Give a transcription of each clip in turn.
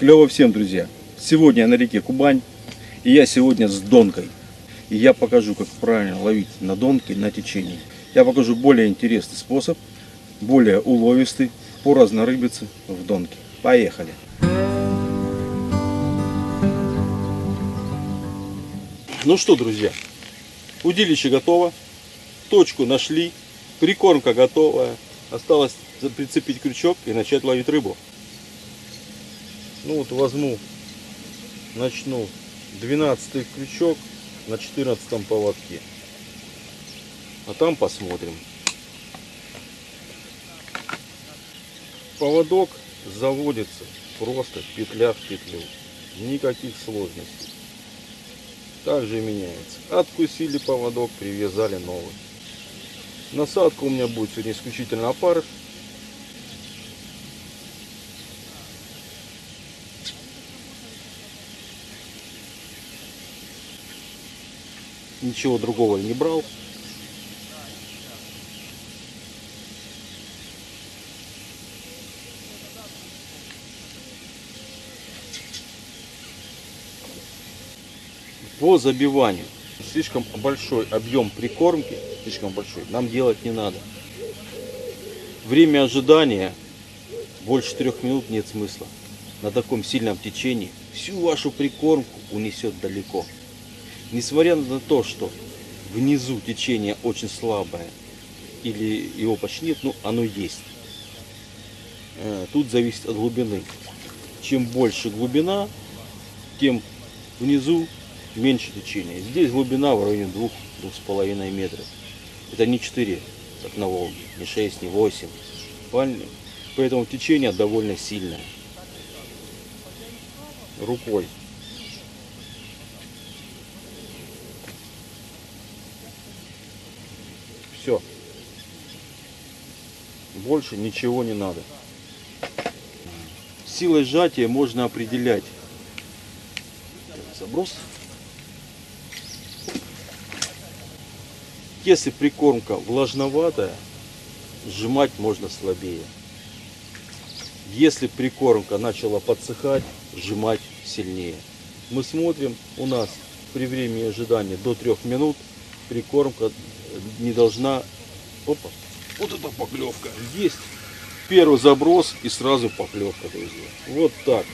Клево всем, друзья! Сегодня я на реке Кубань, и я сегодня с донкой. И я покажу, как правильно ловить на донке на течении. Я покажу более интересный способ, более уловистый по разнорыбице в донке. Поехали! Ну что, друзья, удилище готово, точку нашли, прикормка готовая. Осталось прицепить крючок и начать ловить рыбу. Ну вот возьму, начну 12 крючок на 14 поводке. А там посмотрим. Поводок заводится просто петля в петлю. Никаких сложностей. Также меняется. Откусили поводок, привязали новый. Насадка у меня будет сегодня исключительно опарыш. Ничего другого не брал. По забиванию слишком большой объем прикормки, слишком большой, нам делать не надо. Время ожидания больше трех минут нет смысла. На таком сильном течении всю вашу прикормку унесет далеко. Несмотря на то, что внизу течение очень слабое, или его почти нет, ну оно есть. Э, тут зависит от глубины. Чем больше глубина, тем внизу меньше течения. Здесь глубина в районе 2-2,5 метров. Это не 4, как на Волге, не 6, не 8. Поэтому течение довольно сильное. Рукой Все. Больше ничего не надо. Силой сжатия можно определять заброс. Если прикормка влажноватая, сжимать можно слабее. Если прикормка начала подсыхать, сжимать сильнее. Мы смотрим, у нас при времени ожидания до 3 минут прикормка не должна... Опа, вот это поклевка. Есть первый заброс и сразу поклевка, друзья. Вот так.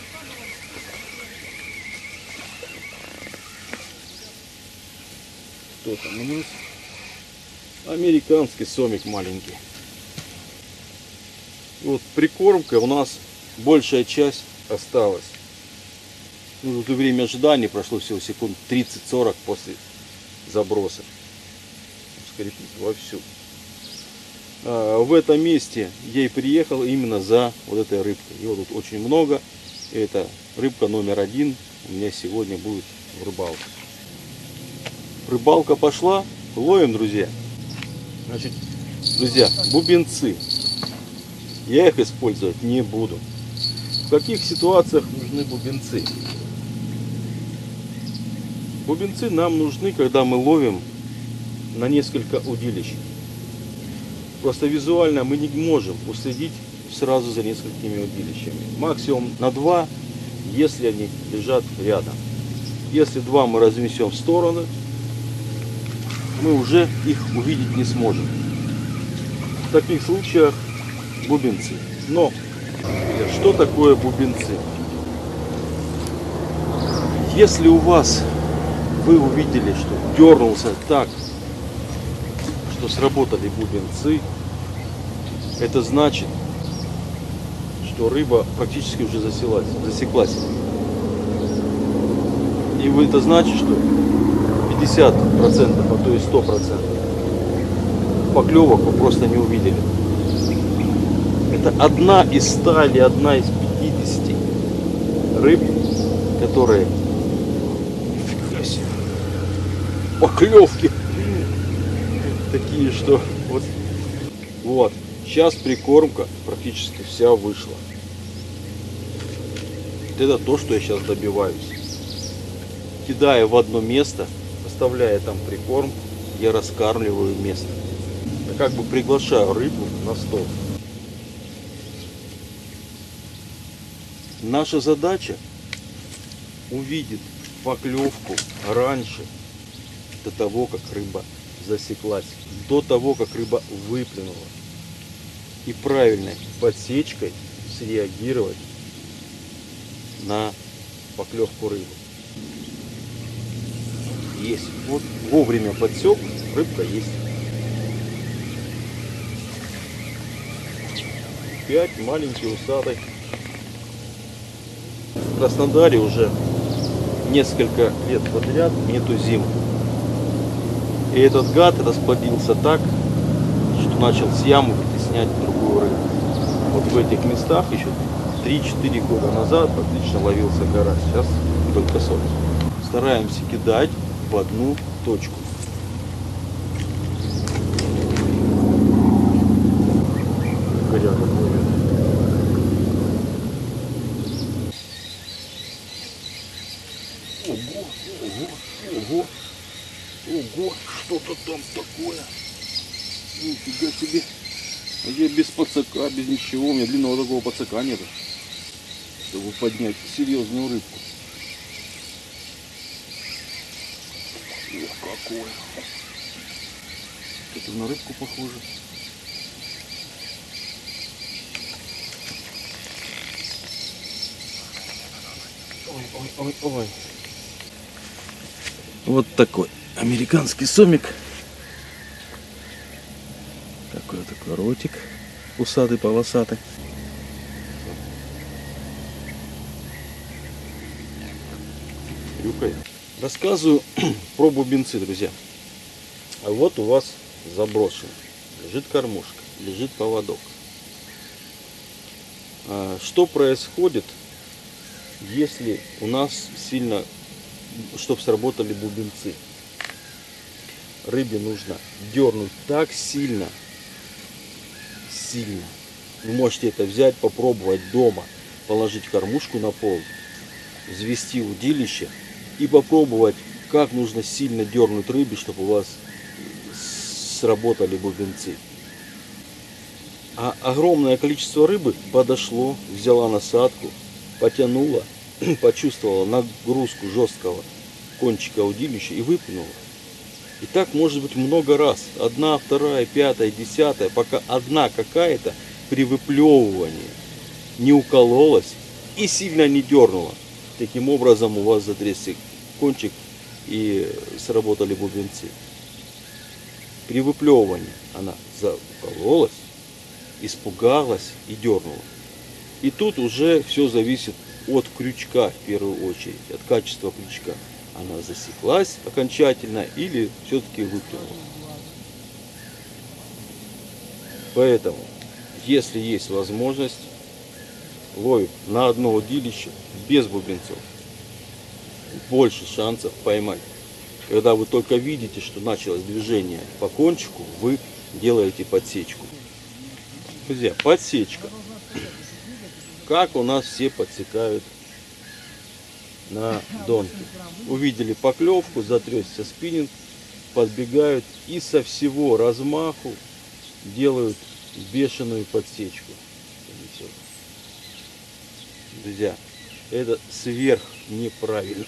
Что там у нас? Американский сомик маленький. Вот прикормка у нас большая часть осталась. Ну, время ожидания прошло всего секунд 30-40 после заброса скрепить вовсю. А, в этом месте я и приехал именно за вот этой рыбкой. Его тут очень много. Это рыбка номер один у меня сегодня будет в рыбалке. Рыбалка пошла. Ловим, друзья. Значит, друзья, бубенцы. Я их использовать не буду. В каких ситуациях нужны бубенцы? Бубенцы нам нужны, когда мы ловим на несколько удилищ. Просто визуально мы не можем уследить сразу за несколькими удилищами. Максимум на два, если они лежат рядом. Если два мы разместим в стороны, мы уже их увидеть не сможем. В таких случаях бубенцы. Но что такое бубенцы? Если у вас вы увидели, что дернулся так что сработали бубенцы, это значит, что рыба практически уже засеклась. засеклась. И это значит, что 50%, а то и 100% поклевок вы просто не увидели. Это одна из 100 или одна из 50 рыб, которые поклевки такие, что вот, вот. Сейчас прикормка практически вся вышла. Вот это то, что я сейчас добиваюсь. Кидая в одно место, оставляя там прикорм, я раскармливаю место. Я как бы приглашаю рыбу на стол. Наша задача увидеть поклевку раньше, до того, как рыба засеклась, до того, как рыба выплюнула. И правильной подсечкой среагировать на поклевку рыбы. Есть. Вот вовремя подсек, рыбка есть. Пять маленький усатый. В Краснодаре уже несколько лет подряд нету зим. И этот гад расплодился так, что начал с ямы вытеснять другую рыбу. Вот в этих местах еще 3-4 года назад отлично ловился карась. Сейчас только соль. Стараемся кидать в одну точку. Плывет. Там такое. Нифига себе. А Я без пацака, без ничего, у меня длинного такого пацака нет. Чтобы поднять серьезную рыбку. Ох, какое. Это на рыбку похоже. Ой, ой, ой, ой. Вот такой американский сомик. Такой такой ротик. Усатый, полосатый. Рюкает. Рассказываю про бубенцы, друзья. А вот у вас заброшено. Лежит кормушка, лежит поводок. А, Что происходит, если у нас сильно, чтобы сработали бубенцы? Рыбе нужно дернуть так сильно, сильно. Вы можете это взять, попробовать дома, положить кормушку на пол, взвести удилище и попробовать, как нужно сильно дернуть рыбе, чтобы у вас сработали бубенцы. А огромное количество рыбы подошло, взяла насадку, потянула, почувствовала нагрузку жесткого кончика удилища и выплюнула. И так может быть много раз. Одна, вторая, пятая, десятая, пока одна какая-то при выплевывании не укололась и сильно не дернула. Таким образом у вас затрясся кончик и сработали бубенцы. При выплевывании она закололась, испугалась и дернула. И тут уже все зависит от крючка в первую очередь, от качества крючка. Она засеклась окончательно или все-таки выплюнула. Поэтому, если есть возможность, ловим на одно удилище без бубенцов. Больше шансов поймать. Когда вы только видите, что началось движение по кончику, вы делаете подсечку. Друзья, подсечка. Как у нас все подсекают на донке. Увидели поклевку, затресся спиннинг, подбегают и со всего размаху делают бешеную подсечку. Друзья, это сверх неправильно.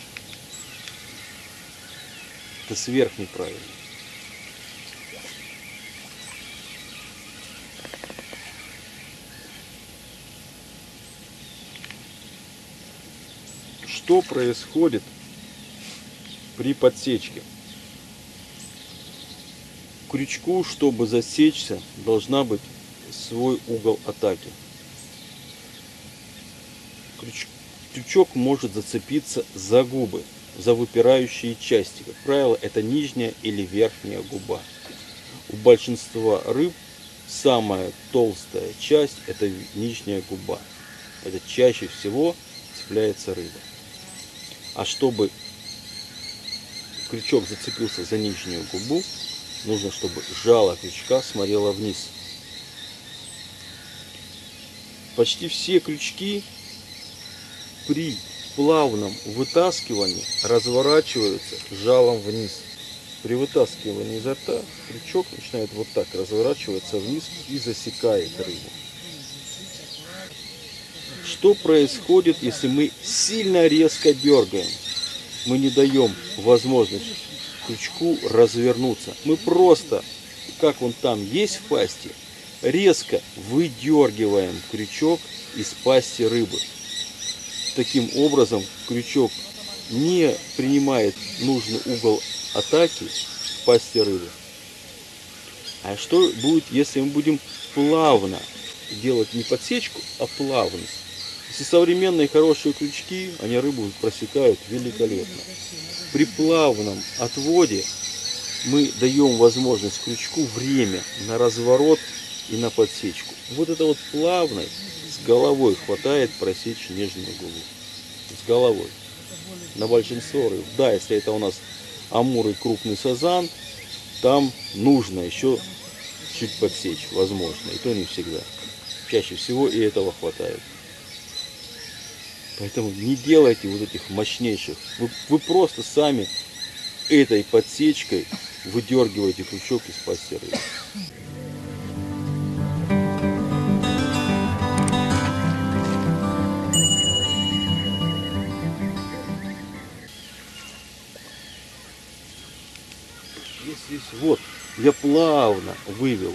Это сверх неправильно. Что происходит при подсечке? Крючку, чтобы засечься, должна быть свой угол атаки. Крюч- Крючок может зацепиться за губы, за выпирающие части. Как правило, это нижняя или верхняя губа. У большинства рыб самая толстая часть это нижняя губа. Это чаще всего цепляется рыба. А чтобы крючок зацепился за нижнюю губу, нужно, чтобы жало крючка смотрело вниз. Почти все крючки при плавном вытаскивании разворачиваются жалом вниз. При вытаскивании изо рта крючок начинает вот так разворачиваться вниз и засекает рыбу. Что происходит, если мы сильно резко дергаем? Мы не даем возможность крючку развернуться. Мы просто, как он там есть в пасти, резко выдергиваем крючок из пасти рыбы. Таким образом крючок не принимает нужный угол атаки в пасти рыбы. А что будет, если мы будем плавно делать не подсечку, а плавно? Если современные хорошие крючки, они рыбу просекают великолепно. При плавном отводе мы даем возможность крючку время на разворот и на подсечку. Вот это вот плавной с головой хватает просечь нежную губу. С головой. На большинство рыб. Да, если это у нас амур и крупный сазан, там нужно еще чуть подсечь, возможно. И то не всегда. Чаще всего и этого хватает. Поэтому не делайте вот этих мощнейших. Вы, вы просто сами этой подсечкой выдергиваете крючок из пасти рыбы. Здесь, вот, я плавно вывел.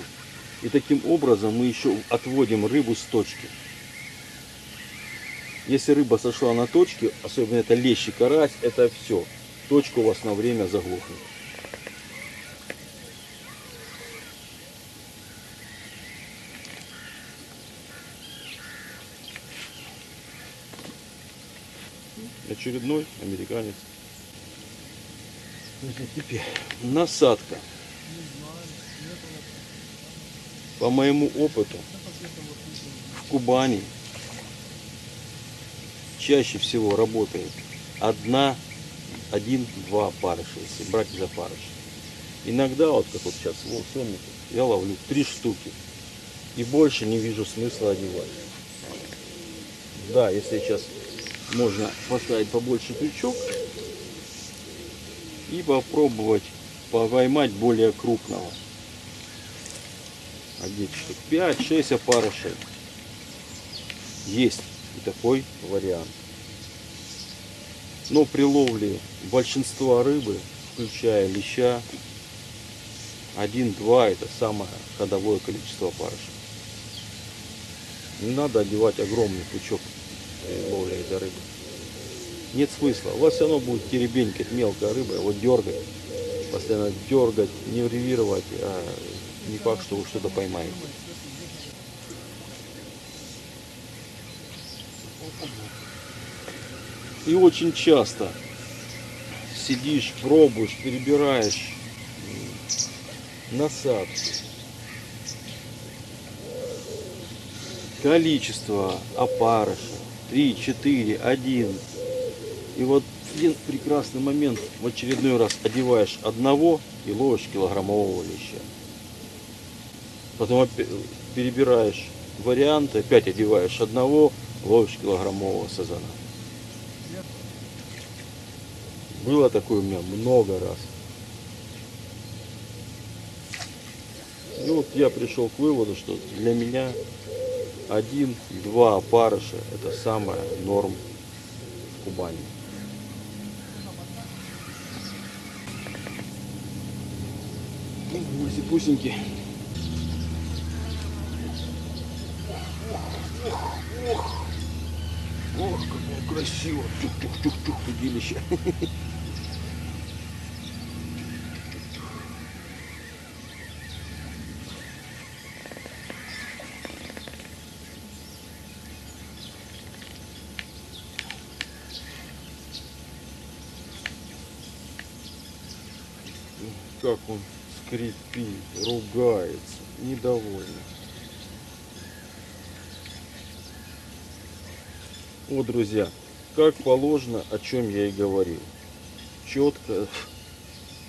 И таким образом мы еще отводим рыбу с точки. Если рыба сошла на точке, особенно это лещ и карась, это все. Точка у вас на время заглохнет. Очередной американец. Теперь насадка. По моему опыту, в Кубани чаще всего работает одна, один-два парыша, если брать за парыш. Иногда, вот как вот сейчас, вот сомники, я ловлю три штуки. И больше не вижу смысла одевать. Да, если сейчас можно поставить побольше крючок и попробовать поймать более крупного. Одеть штук 5-6 опарышей. Есть и такой вариант. Но при ловле большинства рыбы, включая леща, 1-2 это самое ходовое количество опарышей. Не надо одевать огромный пучок ловли этой рыбы. Нет смысла. У вас все равно будет теребенькать мелкая рыба, его дергать. Постоянно дергать, нервировать, а не факт, что вы что-то поймаете. И очень часто сидишь, пробуешь, перебираешь насадки. Количество опарыша 3, 4, 1. И вот один прекрасный момент в очередной раз одеваешь одного и ловишь килограммового леща. Потом перебираешь варианты, опять одеваешь одного, ловишь килограммового сазана. Было такое у меня много раз. И вот я пришел к выводу, что для меня один-два опарыша это самая норм в Кубани. Гуси-пусеньки. Ох, как красиво. Чух-чух-чух-чух, удилище. Как он скрипит, ругается, недовольный. Вот, друзья, как положено, о чем я и говорил. Четко,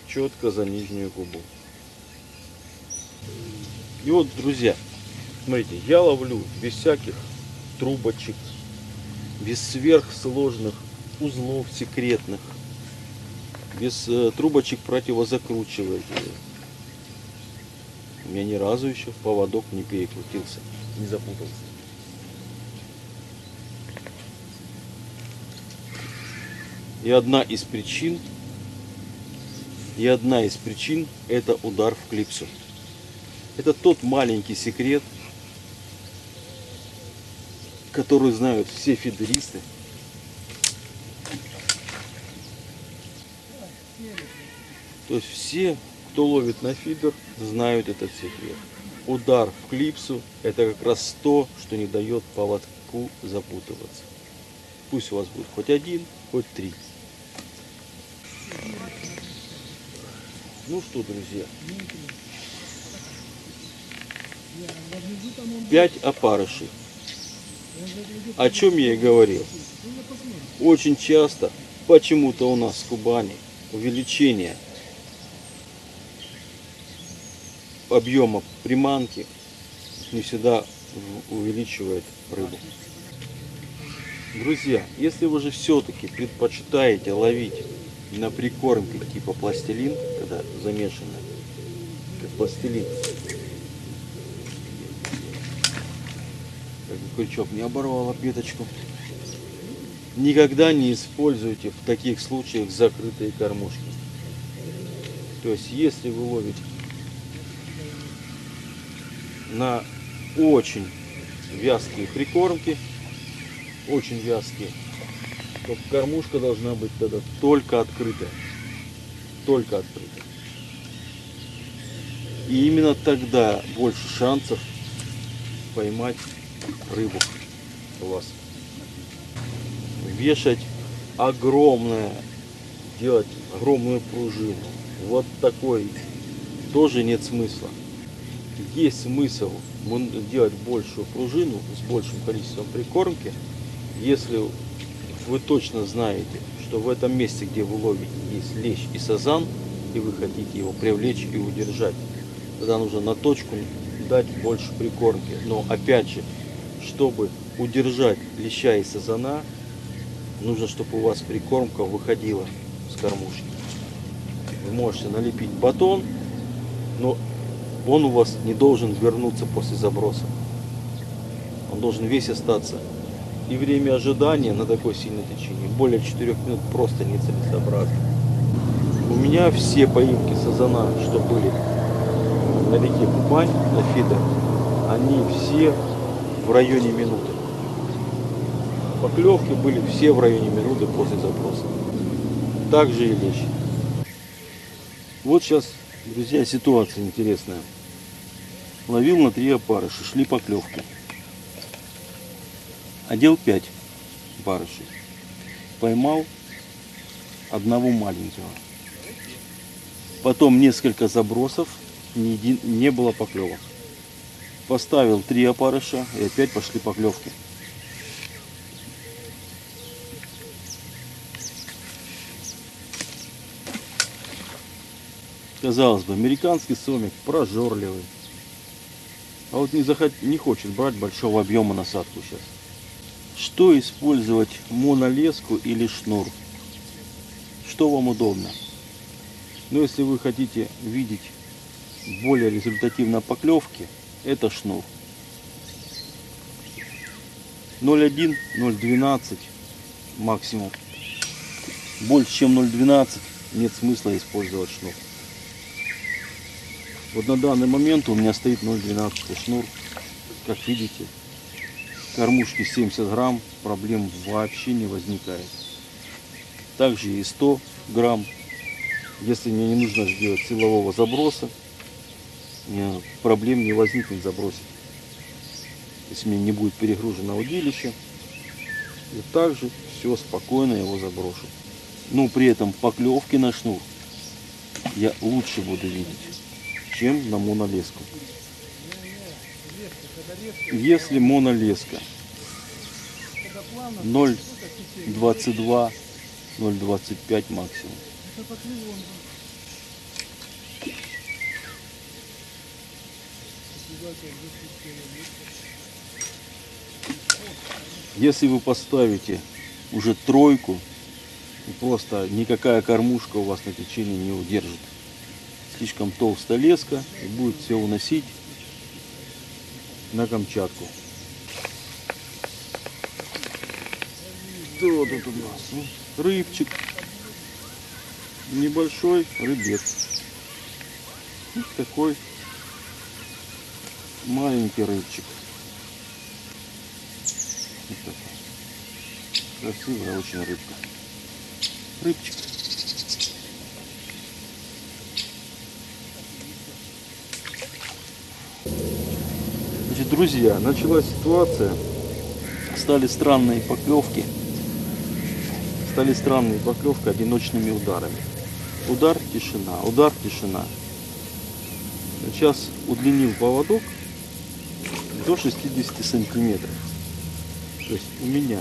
четко за нижнюю губу. И вот, друзья, смотрите, я ловлю без всяких трубочек, без сверхсложных узлов секретных без э, трубочек противозакручиваете. У меня ни разу еще в поводок не перекрутился, не запутался. И одна из причин, и одна из причин это удар в клипсу. Это тот маленький секрет, который знают все фидеристы, То есть все, кто ловит на фидер, знают этот секрет. Удар в клипсу это как раз то, что не дает поводку запутываться. Пусть у вас будет хоть один, хоть три. Ну что, друзья, пять опарышей. О чем я и говорил. Очень часто, почему-то у нас в Кубани, увеличение объема приманки не всегда увеличивает рыбу. Друзья, если вы же все-таки предпочитаете ловить на прикормке типа пластилин, когда замешано, как пластилин, как бы крючок не оборвал обеточку, никогда не используйте в таких случаях закрытые кормушки. То есть, если вы ловите на очень вязкие прикормки, очень вязкие, то кормушка должна быть тогда только открытая. Только открытая. И именно тогда больше шансов поймать рыбу у вас. Вешать огромное, делать огромную пружину. Вот такой тоже нет смысла. Есть смысл делать большую пружину с большим количеством прикормки, если вы точно знаете, что в этом месте, где вы ловите, есть лещ и сазан, и вы хотите его привлечь и удержать. Тогда нужно на точку дать больше прикормки. Но опять же, чтобы удержать леща и сазана, нужно, чтобы у вас прикормка выходила с кормушки. Вы можете налепить батон, но он у вас не должен вернуться после заброса. Он должен весь остаться. И время ожидания на такое сильное течение более 4 минут просто нецелесообразно. У меня все поимки сазана, что были на реке Кубань, на фидер, они все в районе минуты. Поклевки были все в районе минуты после заброса. Также и лещ. Вот сейчас, друзья, ситуация интересная. Ловил на три опарыша, шли поклевки. Одел пять барышей. Поймал одного маленького. Потом несколько забросов, не было поклевок. Поставил три опарыша и опять пошли поклевки. Казалось бы, американский сомик прожорливый. А вот не, захот... не хочет брать большого объема насадку сейчас. Что использовать монолеску или шнур? Что вам удобно? Но если вы хотите видеть более результативно поклевки, это шнур. 0,1, 0,12 максимум. Больше чем 0,12 нет смысла использовать шнур. Вот на данный момент у меня стоит 0,12 шнур. Как видите, кормушки 70 грамм, проблем вообще не возникает. Также и 100 грамм. Если мне не нужно сделать силового заброса, э, проблем не возникнет забросить. Если мне не будет перегружено удилище, и также все спокойно его заброшу. Но при этом поклевки на шнур я лучше буду видеть, чем на монолеску. Если монолеска 0,22, 0,25 максимум. Если вы поставите уже тройку, просто никакая кормушка у вас на течение не удержит. Слишком толстая леска и будет все уносить на Камчатку. Что тут у нас? Рыбчик. Небольшой рыбец. Вот такой маленький рыбчик. Вот такой. Красивая очень рыбка. Рыбчик. Значит, друзья, началась ситуация. Стали странные поклевки. Стали странные поклевки одиночными ударами. Удар, тишина, удар, тишина. Сейчас удлинил поводок до 60 сантиметров. То есть у меня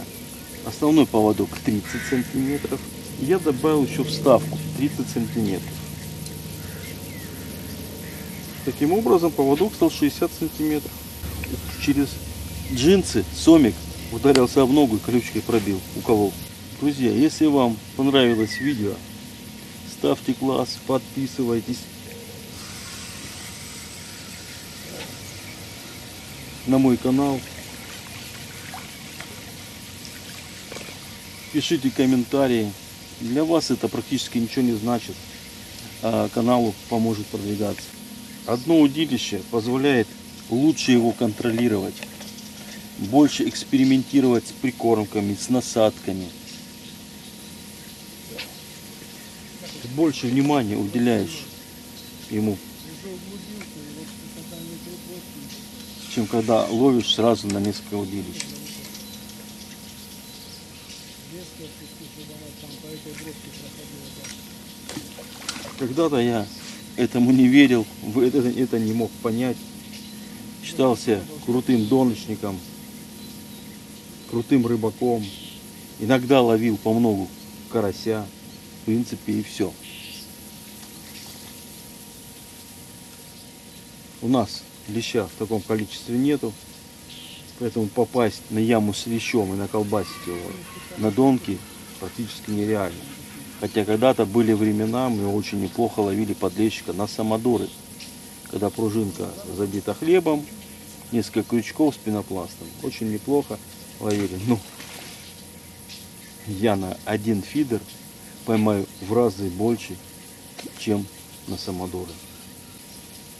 основной поводок 30 сантиметров. Я добавил еще вставку 30 сантиметров. Таким образом поводок стал 60 сантиметров. Через джинсы сомик ударился в ногу и колючкой пробил. У кого? Друзья, если вам понравилось видео, ставьте класс, подписывайтесь. на мой канал. Пишите комментарии. Для вас это практически ничего не значит, а каналу поможет продвигаться. Одно удилище позволяет лучше его контролировать, больше экспериментировать с прикормками, с насадками. Больше внимания уделяешь ему чем когда ловишь сразу на несколько удилищ. Когда-то я этому не верил, это, это не мог понять. Считался крутым доночником, крутым рыбаком. Иногда ловил по многу карася, в принципе, и все. У нас леща в таком количестве нету. Поэтому попасть на яму с лещом и наколбасить его на донки практически нереально. Хотя когда-то были времена, мы очень неплохо ловили подлещика на самодоры. Когда пружинка забита хлебом, несколько крючков с пенопластом. Очень неплохо ловили. Ну, я на один фидер поймаю в разы больше, чем на самодоры.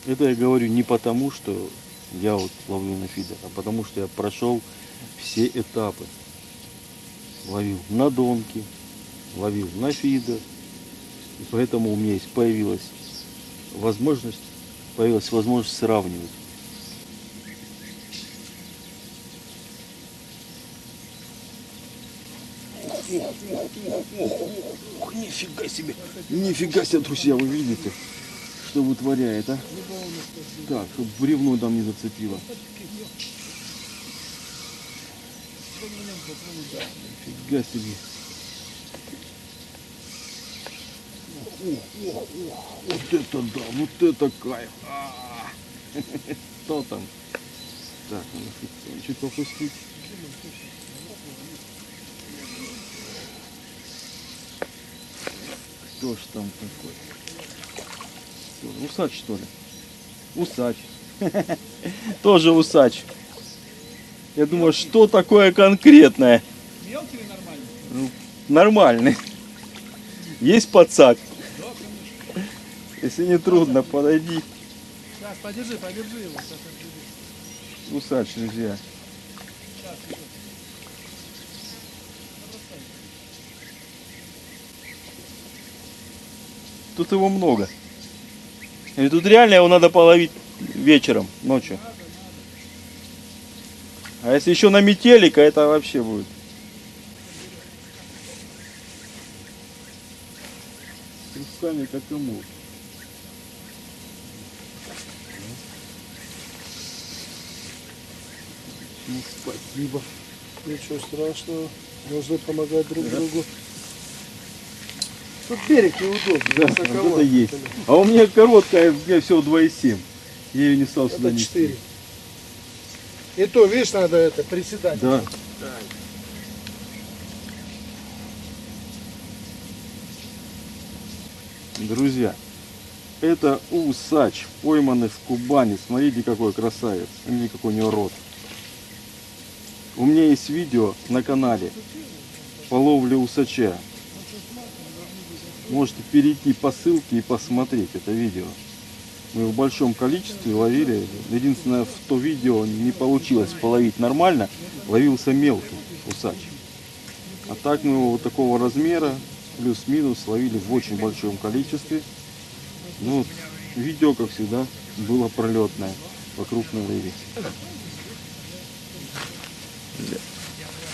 Это я говорю не потому, что я вот ловлю на фидер, а потому что я прошел все этапы. Ловил на донки, ловил на фидер. И поэтому у меня есть появилась возможность, появилась возможность сравнивать. Ох, нифига себе, нифига себе, друзья, вы видите? что вытворяет, а? Так, чтобы бревно там не зацепило. Фига себе. Вот это да, вот это кайф. А -а -а. Что там? Так, надо чуть попустить. Кто ж там такой? Усач что ли? Усач. Тоже усач. Я думаю, что такое конкретное? Мелкий или нормальный? Ну, нормальный. Есть подсак? Если не трудно, подойди. Сейчас, подержи, подержи его. Сейчас. Усач, друзья. Сейчас. Тут его много. И тут реально его надо половить вечером, ночью. А если еще на метелика, это вообще будет. Руками как и Ну, спасибо. Ничего страшного. Нужно помогать друг другу. Тут берег неудобный. Да, вот это есть. А у меня короткая, у меня всего 2,7. Я ее не стал сюда Это нести. 4. И то, видишь, надо это приседать. Да. Друзья, это усач, пойманный в Кубани. Смотрите, какой красавец. Смотрите, какой у него рот. У меня есть видео на канале по ловле усача. Можете перейти по ссылке и посмотреть это видео. Мы в большом количестве ловили. Единственное, в то видео не получилось половить нормально. Ловился мелкий усач. А так мы его вот такого размера, плюс-минус, ловили в очень большом количестве. Ну, видео, как всегда, было пролетное по крупной рыбе.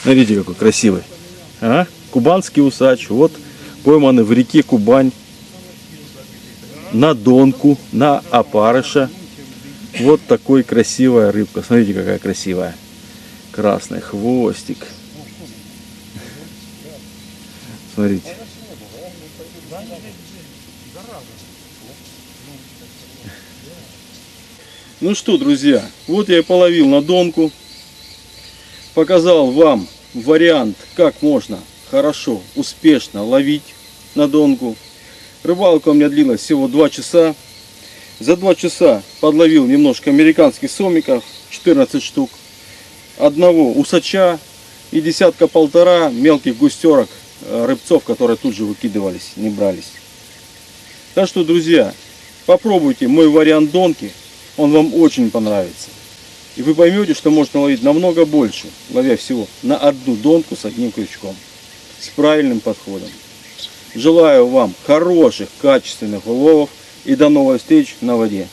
Смотрите, какой красивый. А? Кубанский усач. Вот пойманы в реке Кубань. На донку, на опарыша. Вот такой красивая рыбка. Смотрите, какая красивая. Красный хвостик. Смотрите. Ну что, друзья, вот я и половил на донку. Показал вам вариант, как можно хорошо, успешно ловить на донку. Рыбалка у меня длилась всего 2 часа. За 2 часа подловил немножко американских сомиков, 14 штук. Одного усача и десятка-полтора мелких густерок, э, рыбцов, которые тут же выкидывались, не брались. Так что, друзья, попробуйте мой вариант донки. Он вам очень понравится. И вы поймете, что можно ловить намного больше, ловя всего на одну донку с одним крючком. С правильным подходом. Желаю вам хороших, качественных уловов и до новых встреч на воде.